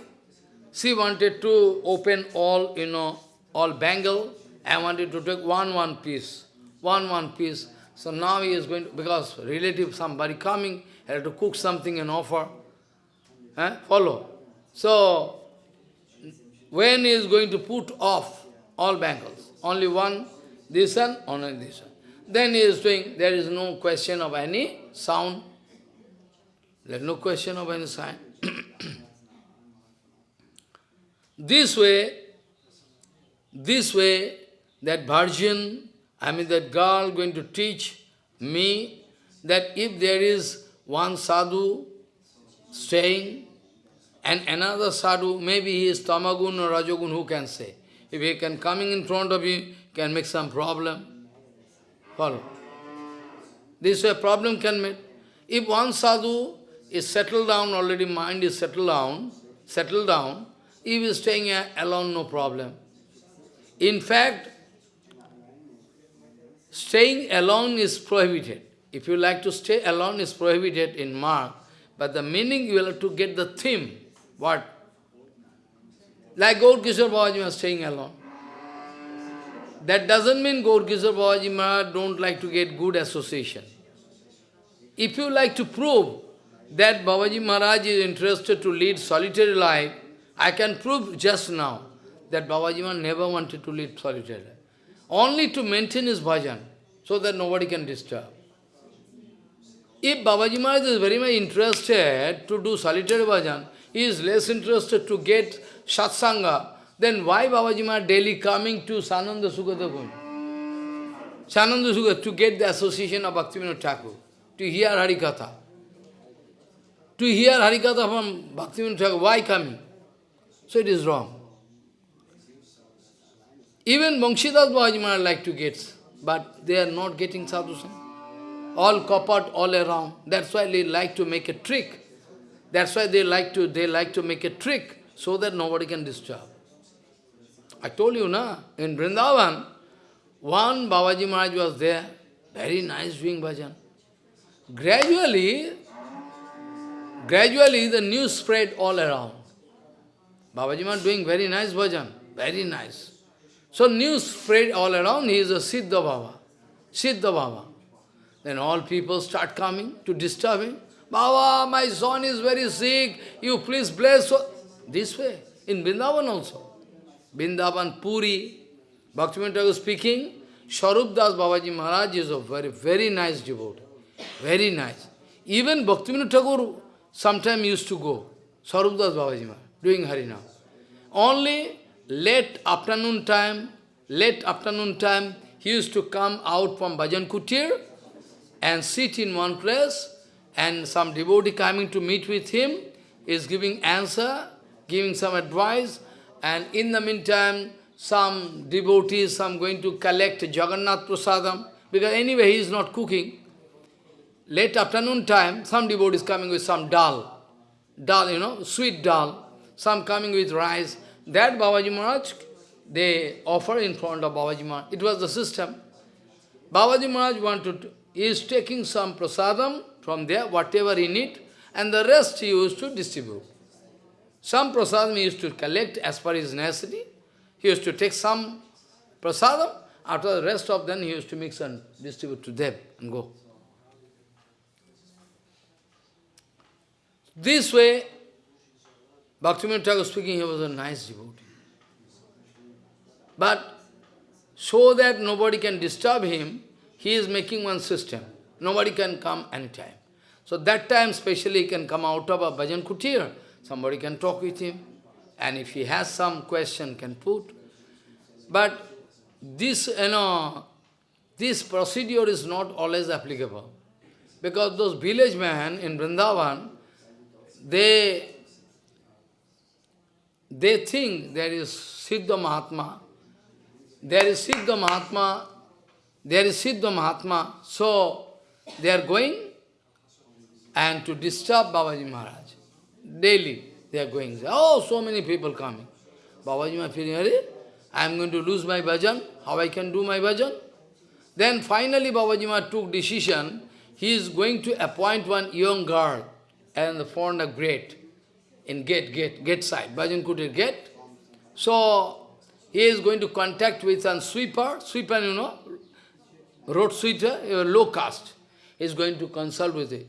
She wanted to open all, you know, all bangle, I wanted to take one, one piece, one, one piece. So now he is going to, because relative, somebody coming, he had to cook something and offer. Eh? Follow. So, when he is going to put off all bangles, only one, this one, only this one. Then he is doing, there is no question of any sound. There is no question of any sound. [coughs] this way, this way, that virgin, I mean that girl going to teach me that if there is one sadhu staying and another sadhu, maybe he is tamagun or rajogun, who can say? If he can coming in front of you, can make some problem. Follow. This way problem can make. If one sadhu is settled down, already mind is settled down, settled down, if is staying alone, no problem. In fact, staying alone is prohibited. If you like to stay alone is prohibited in mark, but the meaning you will have to get the theme. What? Like Gaur Kishore Babaji was staying alone. That doesn't mean Gaur Kishore Babaji Maharaj don't like to get good association. If you like to prove that Babaji Maharaj is interested to lead solitary life, I can prove just now that Babaji Maharaj never wanted to lead solitary life. Only to maintain his bhajan, so that nobody can disturb. If Babaji Maharaj is very much interested to do solitary bhajan, he is less interested to get satsanga, then why Babaji Maharaj daily coming to Sananda Kunj? Svananda Sukhada, to get the association of Bhaktivinoda Thakur, to hear Harikatha. To hear Harikatha from Bhaktivinoda Thakur, why coming? So it is wrong. Even Banshidas Babaji Maharaj like to get, but they are not getting sadhu All coppered all around. That's why they like to make a trick. That's why they like to they like to make a trick so that nobody can disturb. I told you, na, in Vrindavan, one Babaji Maharaj was there, very nice doing bhajan. Gradually, gradually the news spread all around. Babaji Maharaj doing very nice bhajan, very nice. So news spread all around, he is a Siddha Baba, Siddha Baba. Then all people start coming to disturb him. Baba, my son is very sick, you please bless. This way, in Vrindavan also. Vrindavan, Puri, Bhaktivinoda Thakur speaking, Sharup Das Babaji Maharaj is a very, very nice devotee. Very nice. Even Bhaktivinoda Thakur sometime used to go, Sharup Das Babaji doing Harinam. Only late afternoon time, late afternoon time, he used to come out from Bhajan Kutir and sit in one place and some devotee coming to meet with him is giving answer, giving some advice and in the meantime some devotees, some going to collect Jagannath Prasadam because anyway he is not cooking. Late afternoon time, some devotees coming with some dal, dal, you know, sweet dal, some coming with rice. That Babaji Maharaj, they offer in front of Babaji Maharaj. It was the system. Babaji Maharaj wanted, he is taking some prasadam from there, whatever he need, and the rest he used to distribute. Some prasadam he used to collect as per his necessity. He used to take some prasadam, after the rest of them he used to mix and distribute to them and go. This way, Bhaktivinoda Thakur speaking, he was a nice devotee. But so that nobody can disturb him, he is making one system. Nobody can come anytime. So that time, specially he can come out of a bhajan kutir. Somebody can talk with him. And if he has some question, can put. But this, you know, this procedure is not always applicable. Because those village men in Vrindavan, they, they think there is Siddha Mahatma, there is Siddha Mahatma, there is Siddha Mahatma, so they are going and to disturb Babaji Maharaj. Daily they are going. Oh, so many people coming. Babaji Maharaj feeling, I am going to lose my bhajan, how I can do my bhajan? Then finally Babaji Maharaj took decision, he is going to appoint one young girl and the front of gate, in gate, gate, gate side, Bhajan Kutir gate. So, he is going to contact with a sweeper, sweeper, you know, road sweeper, low caste. He is going to consult with it.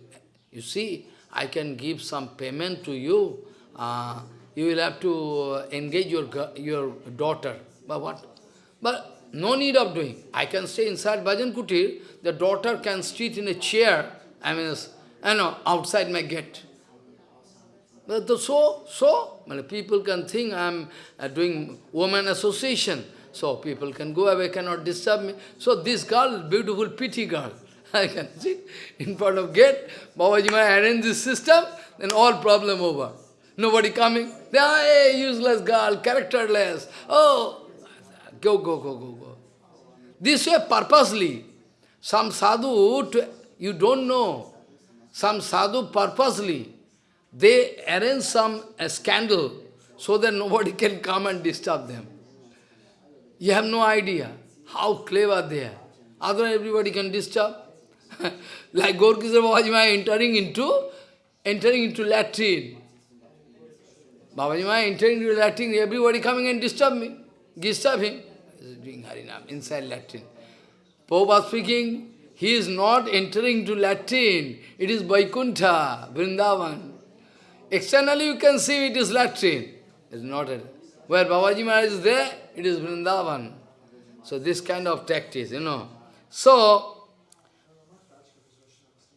You see, I can give some payment to you. Uh, you will have to engage your your daughter. But what? But no need of doing. I can stay inside Bhajan Kutir. The daughter can sit in a chair. I mean, you know, outside my gate. But so, so, people can think I am uh, doing woman association. So people can go away, cannot disturb me. So this girl, beautiful, pretty girl, [laughs] I can sit in front of gate. Babaji might arrange this system, then all problem over. Nobody coming. They are hey, useless girl, characterless. Oh, go, go, go, go, go. This way purposely. Some sadhu, to, you don't know, some sadhu purposely, they arrange some scandal so that nobody can come and disturb them. You have no idea how clever they are. Otherwise everybody can disturb. [laughs] like Gaur Kishore Babaji entering into entering into latrine. Babaji entering into latrine, everybody coming and disturb me, disturb him. Doing Harinam inside latrine. Prabhupada speaking, he is not entering to latrine, it is Vaikuntha, Vrindavan. Externally you can see it is latrine. It is not a, where Babaji Maharaj is there, it is Vrindavan. So this kind of tactics, you know. So,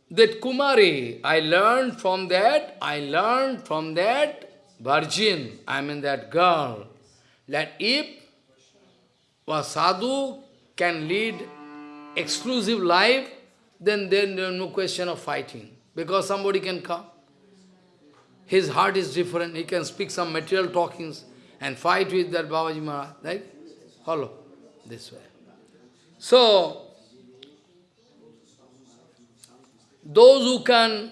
that Kumari, I learned from that, I learned from that virgin, I mean that girl, that if a sadhu can lead exclusive life, then there is no question of fighting. Because somebody can come. His heart is different, he can speak some material talkings and fight with that Babaji Maharaj, right? Follow this way. So, those who can,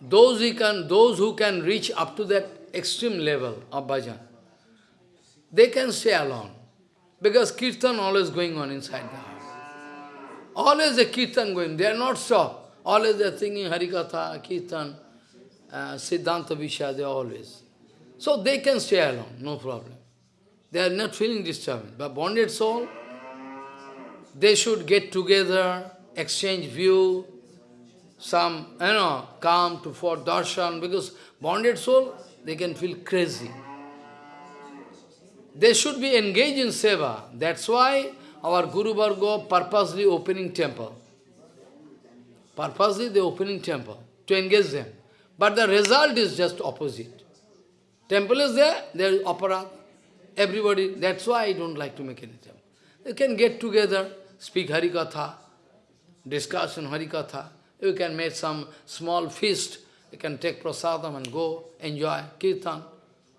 those who can, those who can reach up to that extreme level of bhajan, they can stay alone. Because kirtan always going on inside the heart. Always a kirtan going, they are not stopped. Always they are thinking Harikatha, kirtan, uh, Siddhanta Vishya, they always. So they can stay alone, no problem. They are not feeling disturbed. But bonded soul, they should get together, exchange view, some, you know, come to for darshan, because bonded soul, they can feel crazy. They should be engaged in seva. That's why our Guru Varga purposely opening temple. Purposely the opening temple to engage them. But the result is just opposite. Temple is there, there is opera. Everybody, that's why I don't like to make any temple. You can get together, speak Harikatha, discuss on Harikatha. You can make some small feast. You can take prasadam and go, enjoy, kirtan.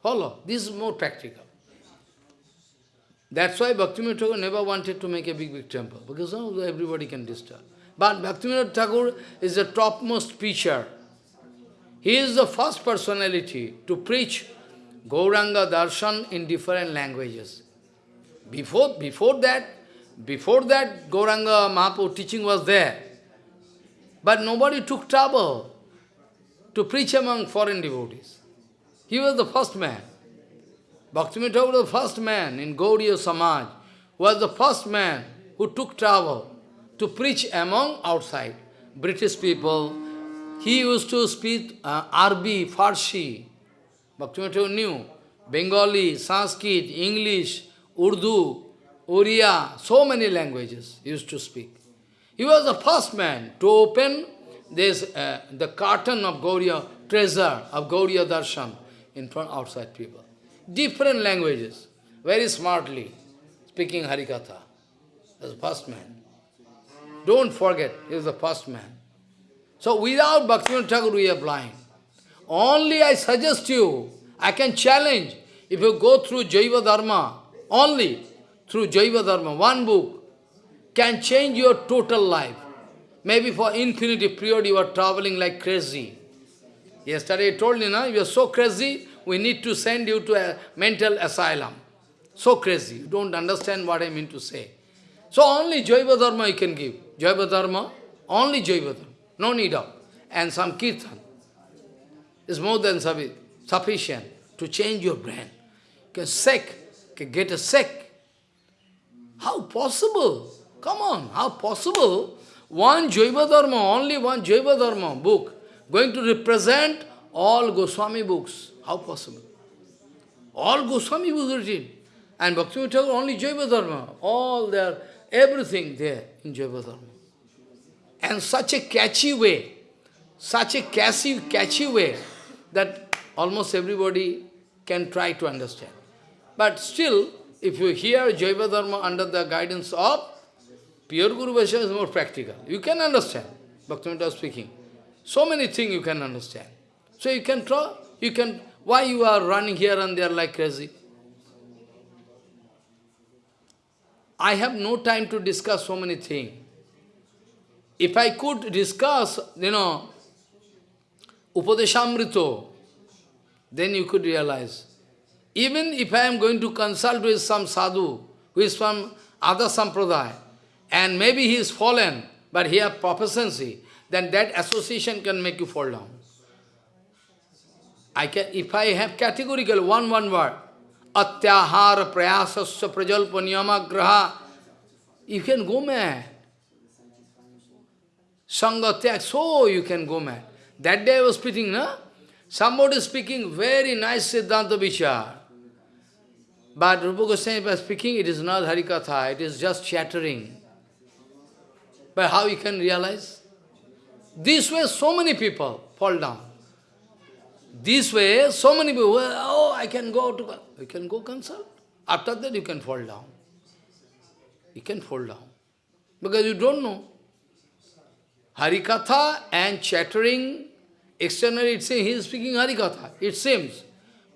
Follow. This is more practical. That's why Bhaktivinoda Thakur never wanted to make a big, big temple, because oh, everybody can disturb. But Bhaktivinoda Thakur is the topmost preacher. He is the first personality to preach Gauranga Darshan in different languages. Before, before that, before that Gauranga Mahaprabhu teaching was there. But nobody took trouble to preach among foreign devotees. He was the first man. Bhaktivinoda Thakur was the first man in Gaudiya Samaj, was the first man who took travel to preach among outside. British people, he used to speak uh, Arabi, Farsi. Bhaktivinoda Thakur knew Bengali, Sanskrit, English, Urdu, Oriya, so many languages he used to speak. He was the first man to open this, uh, the curtain of Gauriya, treasure of Gauriya Darshan in front outside people. Different languages, very smartly, speaking Harikatha. As the first man. Don't forget, he is the first man. So without Bhaktivinoda Thakur we are blind. Only I suggest you, I can challenge, if you go through Jaiva Dharma, only through Jaiva Dharma, one book, can change your total life. Maybe for infinity period you are traveling like crazy. Yesterday I told you, no, you are so crazy, we need to send you to a mental asylum. So crazy, you don't understand what I mean to say. So only Jaiva Dharma you can give. Jaiva Dharma, only Jaiva Dharma, no need of. And some kirtan is more than sufficient to change your brain. You can sick, can get a sick. How possible? Come on, how possible? One Jaiva Dharma, only one Jaiva Dharma book, going to represent all Goswami books. How possible? All Goswami written. And Bhakti Thakur only Jaiva Dharma. All there, everything there in Jaiva Dharma. And such a catchy way, such a catchy, catchy way, that almost everybody can try to understand. But still, if you hear Jaiva Dharma under the guidance of pure Guru Vaishnava is more practical. You can understand, Bhaktivinoda speaking. So many things you can understand. So you can try, you can, why you are running here and there like crazy? I have no time to discuss so many things. If I could discuss, you know, Upadeshamrito, then you could realize. Even if I am going to consult with some sadhu, who is from other sampradaya, and maybe he is fallen, but he has proficiency, then that association can make you fall down. I can, if I have categorical one, one word, atyahara prayasasya prajalpa niyama graha, you can go mad. Sangatyak, so you can go mad. That day I was speaking, no? Somebody speaking very nice Siddhanta Vichar. But Rupa Goswami was speaking, it is not Harikatha, it is just chattering. But how you can realize? This way so many people fall down. This way, so many people, oh, I can go to, you can go consult. After that, you can fall down. You can fall down. Because you don't know. Harikatha and chattering, externally it seems he is speaking Harikatha, it seems.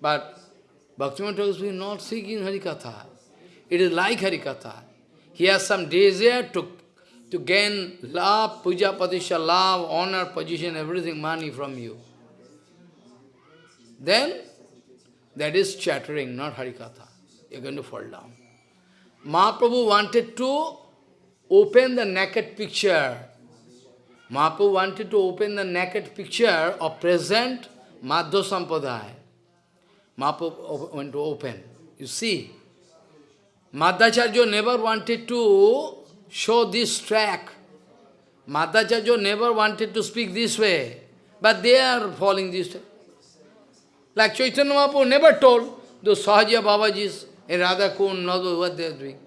But Bhaktivinoda Thakur is not speaking Harikatha. It is like Harikatha. He has some desire to, to gain love, puja, patisha, love, honor, position, everything, money from you then that is chattering, not Harikatha. You're going to fall down. Mahaprabhu wanted to open the naked picture. Mahaprabhu wanted to open the naked picture of present Madhva Sampadaya. Mahaprabhu went to open. You see, Madhacharya never wanted to show this track. Madhacharya never wanted to speak this way. But they are following this track. Like Chaitanya Mahaprabhu never told those Sahaja Babajis in Radha Kund, what they are doing.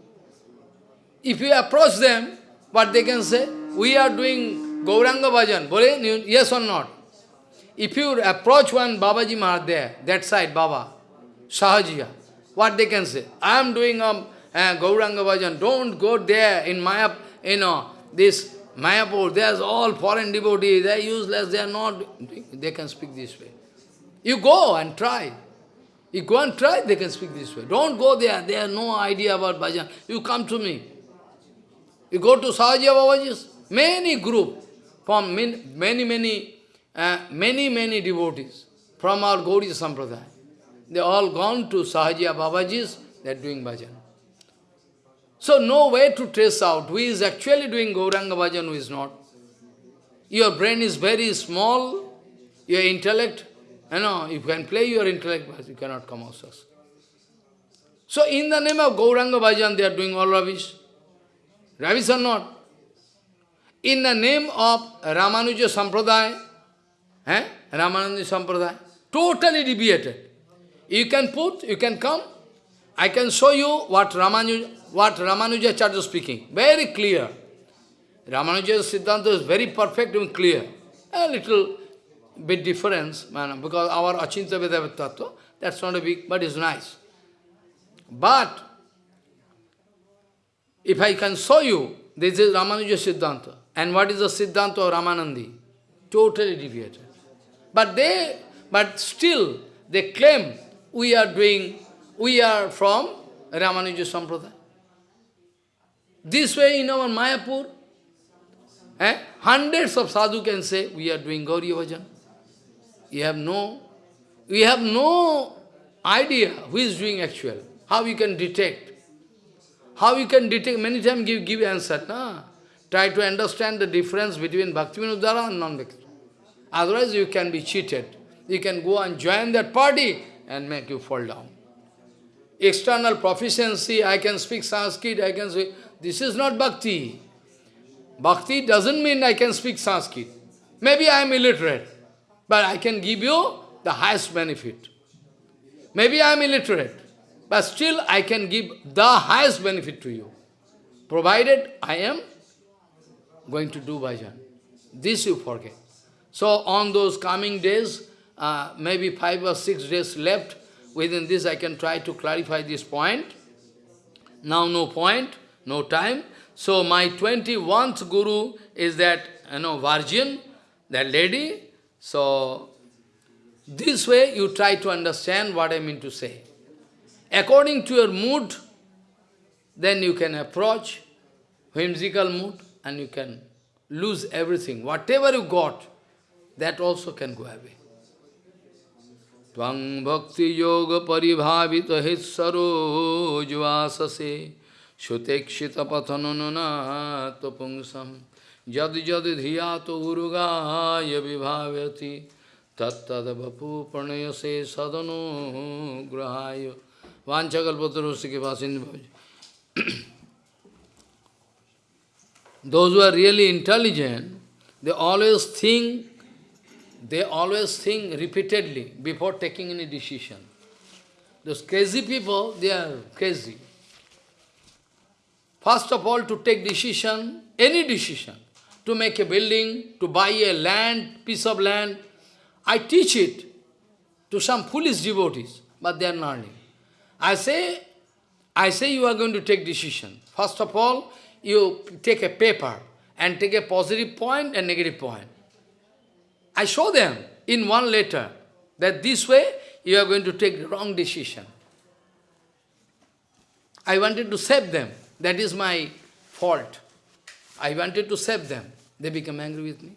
If you approach them, what they can say? We are doing Gauranga Bhajan. Bole, yes or not? If you approach one Babaji Maharaj there, that side, Baba, Sahajiya. What they can say? I am doing a uh, Gauranga Bhajan. Don't go there in Maya, you know, this Mayapur. There's all foreign devotees. They are useless. They are not. They can speak this way. You go and try. You go and try, they can speak this way. Don't go there. They have no idea about bhajan. You come to me. You go to Sahajiya Babaji's. Many group from many, many, many, uh, many, many devotees from our Gauriya Sampradaya. They all gone to Sahajiya Babaji's, they are doing bhajan. So no way to trace out who is actually doing Gauranga bhajan, who is not. Your brain is very small, your intellect, you know, you can play your intellect, but you cannot come out success. So in the name of Gauranga bhajan, they are doing all rubbish. Rubbish or not? In the name of Ramanuja Sampradaya, eh? Ramanuja Sampradaya, totally deviated. You can put, you can come, I can show you what Ramanuja, what Ramanuja Charya is speaking. Very clear. Ramanuja's Siddhanta is very perfect and clear. A little bit difference, because our Achinta Veda Tattva, that's not a big, but it's nice. But, if I can show you, this is Ramanuja Siddhanta. And what is the Siddhanta of Ramanandi? Totally deviated. But they, but still, they claim we are doing, we are from Ramanuja Sampradaya. This way in our Mayapur, eh, hundreds of sadhu can say, we are doing Gauriya Bhajan. You have no, we have no idea who is doing actual, how you can detect. How you can detect, many times give, give answer. Nah? Try to understand the difference between Bhakti Vinodhara and non-Bhakti. Otherwise you can be cheated. You can go and join that party and make you fall down. External proficiency, I can speak Sanskrit, I can say, This is not Bhakti. Bhakti doesn't mean I can speak Sanskrit. Maybe I am illiterate, but I can give you the highest benefit. Maybe I am illiterate, but still I can give the highest benefit to you, provided I am going to do bhajan. This you forget. So on those coming days, uh, maybe five or six days left, within this I can try to clarify this point. Now no point, no time. So my 21st guru is that, you know, virgin, that lady. So this way you try to understand what I mean to say. According to your mood, then you can approach whimsical mood and you can lose everything. Whatever you got, that also can go away. Tvang bhakti yoga paribhavita hitsarojvasase Shutekshita pathanunana tapungsam जद जद धिया तो उर्गा विभावती तत्द बपू प्रणय से सदनो ग्रहाय वाचकलपुत्र के पास दो are really intelligent they always think they always think repeatedly before taking any decision those crazy people they are crazy first of all to take decision any decision to make a building, to buy a land, piece of land, I teach it to some foolish devotees, but they are not learning. I say, I say you are going to take decision. First of all, you take a paper and take a positive point and negative point. I show them in one letter that this way you are going to take wrong decision. I wanted to save them. That is my fault. I wanted to save them. They become angry with me.